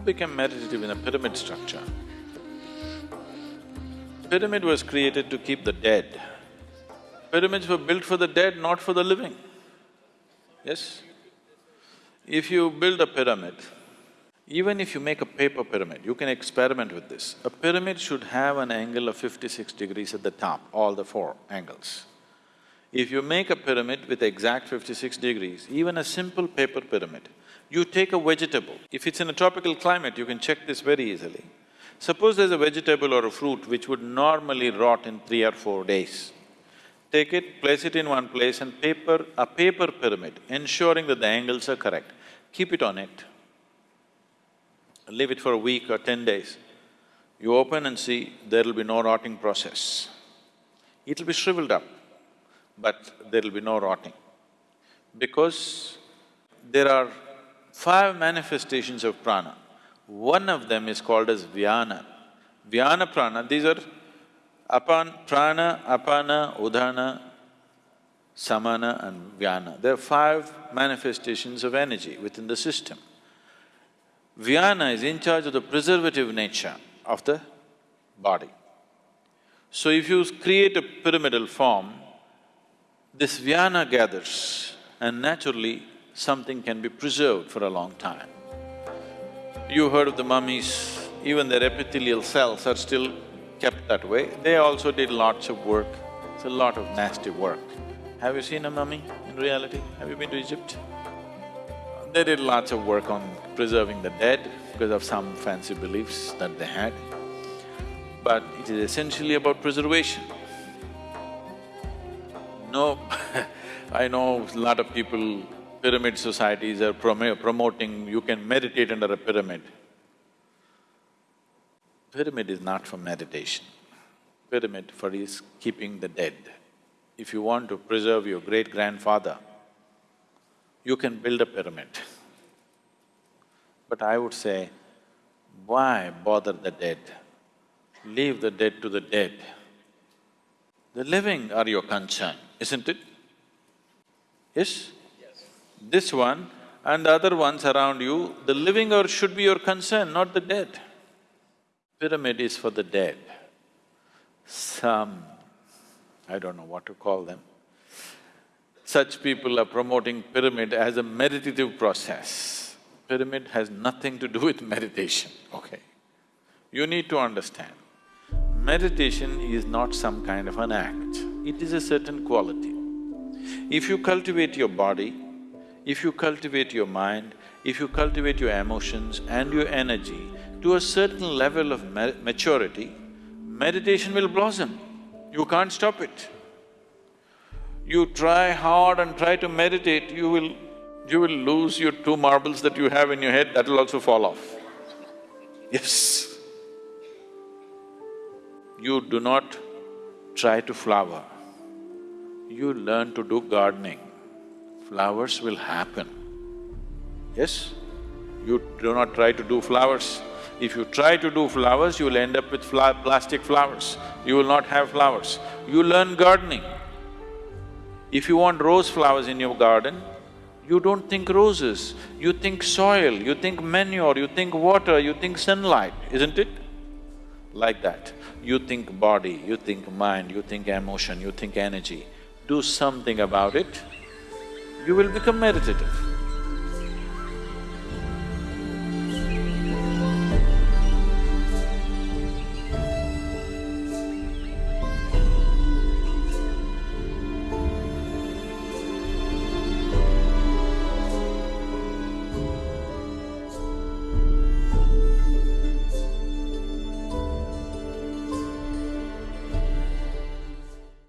become meditative in a pyramid structure? Pyramid was created to keep the dead. Pyramids were built for the dead, not for the living. Yes? If you build a pyramid, even if you make a paper pyramid, you can experiment with this. A pyramid should have an angle of fifty-six degrees at the top, all the four angles. If you make a pyramid with exact fifty-six degrees, even a simple paper pyramid, you take a vegetable. If it's in a tropical climate, you can check this very easily. Suppose there's a vegetable or a fruit which would normally rot in three or four days. Take it, place it in one place and paper… a paper pyramid, ensuring that the angles are correct. Keep it on it. Leave it for a week or ten days. You open and see, there'll be no rotting process. It'll be shriveled up, but there'll be no rotting. Because there are five manifestations of prana. One of them is called as vyana. Vyana prana, these are apan, prana, apana, udana, samana and vyana. There are five manifestations of energy within the system. Vyana is in charge of the preservative nature of the body. So if you create a pyramidal form, this Vyana gathers and naturally something can be preserved for a long time. You heard of the mummies, even their epithelial cells are still kept that way. They also did lots of work, it's a lot of nasty work. Have you seen a mummy in reality? Have you been to Egypt? They did lots of work on preserving the dead because of some fancy beliefs that they had. But it is essentially about preservation. No, I know a lot of people pyramid societies are prom promoting you can meditate under a pyramid. Pyramid is not for meditation. Pyramid for is keeping the dead. If you want to preserve your great-grandfather, you can build a pyramid. But I would say, why bother the dead? Leave the dead to the dead. The living are your concern, isn't it? Yes? This one and the other ones around you, the living or should be your concern, not the dead. Pyramid is for the dead. Some, I don't know what to call them, such people are promoting pyramid as a meditative process. Pyramid has nothing to do with meditation, okay? You need to understand, meditation is not some kind of an act, it is a certain quality. If you cultivate your body, if you cultivate your mind, if you cultivate your emotions and your energy to a certain level of maturity, meditation will blossom. You can't stop it. You try hard and try to meditate, you will… you will lose your two marbles that you have in your head, that will also fall off. Yes. You do not try to flower, you learn to do gardening flowers will happen. Yes? You do not try to do flowers. If you try to do flowers, you will end up with fla plastic flowers. You will not have flowers. You learn gardening. If you want rose flowers in your garden, you don't think roses, you think soil, you think manure, you think water, you think sunlight, isn't it? Like that. You think body, you think mind, you think emotion, you think energy. Do something about it, you will become meditative.